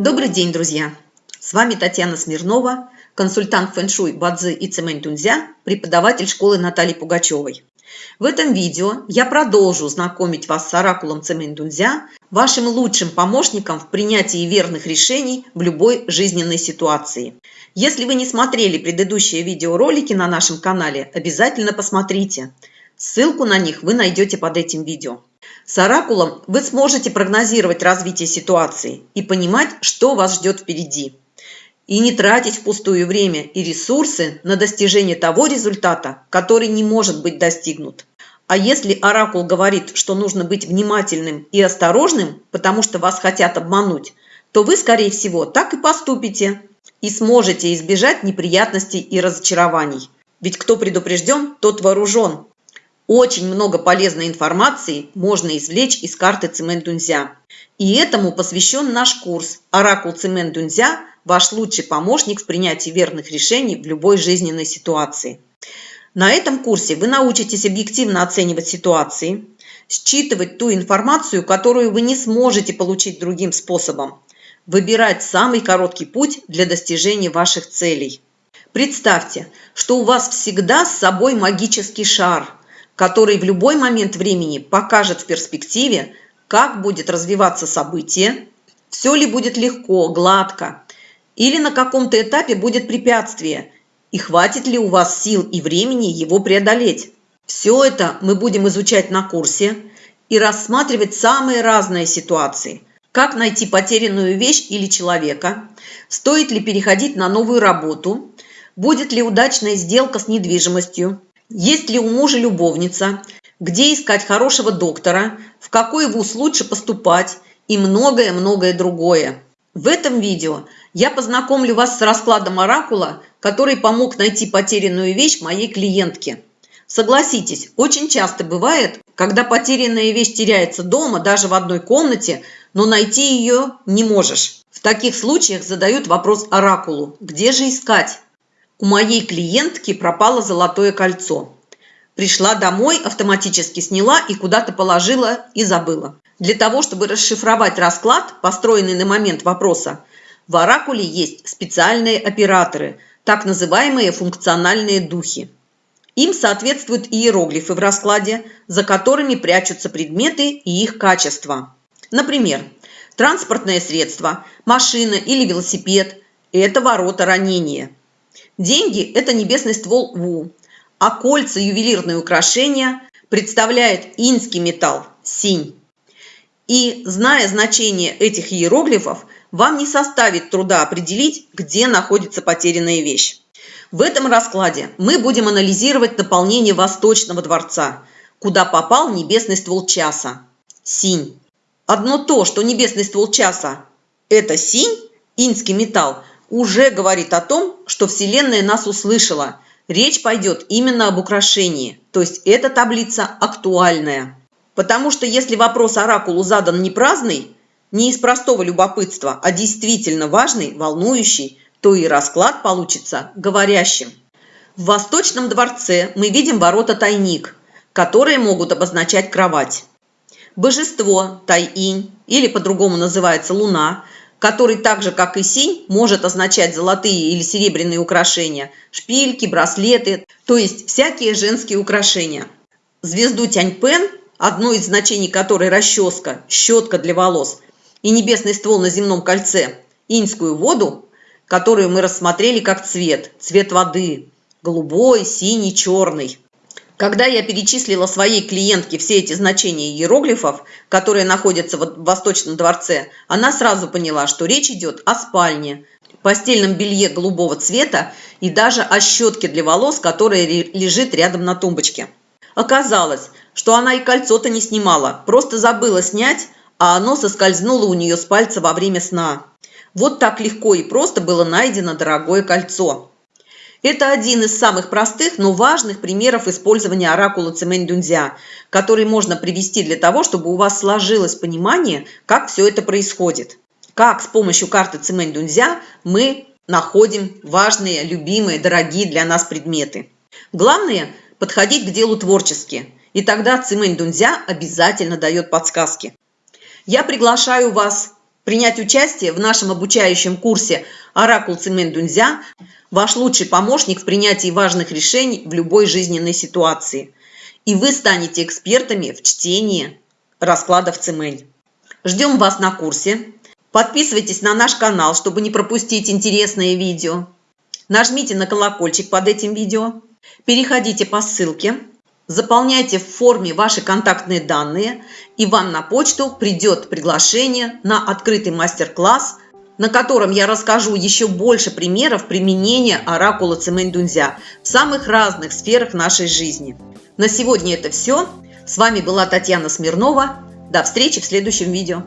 Добрый день, друзья! С вами Татьяна Смирнова, консультант фэн-шуй Бадзи и Цемэнь Тунзя, преподаватель школы Натальи Пугачевой. В этом видео я продолжу знакомить вас с оракулом Цемэнь Тунзя, вашим лучшим помощником в принятии верных решений в любой жизненной ситуации. Если вы не смотрели предыдущие видеоролики на нашем канале, обязательно посмотрите. Ссылку на них вы найдете под этим видео. С оракулом вы сможете прогнозировать развитие ситуации и понимать, что вас ждет впереди. И не тратить впустую время и ресурсы на достижение того результата, который не может быть достигнут. А если оракул говорит, что нужно быть внимательным и осторожным, потому что вас хотят обмануть, то вы, скорее всего, так и поступите и сможете избежать неприятностей и разочарований. Ведь кто предупрежден, тот вооружен. Очень много полезной информации можно извлечь из карты Цимэн-Дунзя. И этому посвящен наш курс «Оракул Цимэн-Дунзя. Ваш лучший помощник в принятии верных решений в любой жизненной ситуации». На этом курсе вы научитесь объективно оценивать ситуации, считывать ту информацию, которую вы не сможете получить другим способом, выбирать самый короткий путь для достижения ваших целей. Представьте, что у вас всегда с собой магический шар – который в любой момент времени покажет в перспективе, как будет развиваться событие, все ли будет легко, гладко, или на каком-то этапе будет препятствие, и хватит ли у вас сил и времени его преодолеть. Все это мы будем изучать на курсе и рассматривать самые разные ситуации. Как найти потерянную вещь или человека, стоит ли переходить на новую работу, будет ли удачная сделка с недвижимостью, есть ли у мужа любовница, где искать хорошего доктора, в какой вуз лучше поступать и многое-многое другое. В этом видео я познакомлю вас с раскладом оракула, который помог найти потерянную вещь моей клиентке. Согласитесь, очень часто бывает, когда потерянная вещь теряется дома, даже в одной комнате, но найти ее не можешь. В таких случаях задают вопрос оракулу, где же искать? У моей клиентки пропало золотое кольцо. Пришла домой, автоматически сняла и куда-то положила и забыла. Для того, чтобы расшифровать расклад, построенный на момент вопроса, в оракуле есть специальные операторы, так называемые функциональные духи. Им соответствуют иероглифы в раскладе, за которыми прячутся предметы и их качества. Например, транспортное средство, машина или велосипед – это ворота ранения – Деньги – это небесный ствол Ву, а кольца ювелирные украшения представляет инский металл – синь. И, зная значение этих иероглифов, вам не составит труда определить, где находится потерянная вещь. В этом раскладе мы будем анализировать наполнение Восточного дворца, куда попал небесный ствол часа – синь. Одно то, что небесный ствол часа – это синь, инский металл – уже говорит о том, что Вселенная нас услышала. Речь пойдет именно об украшении, то есть эта таблица актуальная. Потому что если вопрос оракулу задан не праздный, не из простого любопытства, а действительно важный, волнующий, то и расклад получится говорящим. В Восточном дворце мы видим ворота-тайник, которые могут обозначать кровать. Божество, Тайинь, или по-другому называется Луна, который так же, как и синь, может означать золотые или серебряные украшения, шпильки, браслеты, то есть всякие женские украшения. Звезду Тяньпен, одно из значений которой расческа, щетка для волос, и небесный ствол на земном кольце, иньскую воду, которую мы рассмотрели как цвет, цвет воды, голубой, синий, черный. Когда я перечислила своей клиентке все эти значения иероглифов, которые находятся в Восточном дворце, она сразу поняла, что речь идет о спальне, постельном белье голубого цвета и даже о щетке для волос, которая лежит рядом на тумбочке. Оказалось, что она и кольцо-то не снимала, просто забыла снять, а оно соскользнуло у нее с пальца во время сна. Вот так легко и просто было найдено дорогое кольцо. Это один из самых простых, но важных примеров использования оракула Цемэнь-Дунзя, который можно привести для того, чтобы у вас сложилось понимание, как все это происходит. Как с помощью карты Цемэнь-Дунзя мы находим важные, любимые, дорогие для нас предметы. Главное – подходить к делу творчески, и тогда Цимэнь Дунзя обязательно дает подсказки. Я приглашаю вас принять участие в нашем обучающем курсе «Оракул Цимэн Дунзя» – ваш лучший помощник в принятии важных решений в любой жизненной ситуации. И вы станете экспертами в чтении раскладов Цимэнь. Ждем вас на курсе. Подписывайтесь на наш канал, чтобы не пропустить интересные видео. Нажмите на колокольчик под этим видео. Переходите по ссылке. Заполняйте в форме ваши контактные данные, и вам на почту придет приглашение на открытый мастер-класс, на котором я расскажу еще больше примеров применения оракула Цимэнь-Дунзя в самых разных сферах нашей жизни. На сегодня это все. С вами была Татьяна Смирнова. До встречи в следующем видео.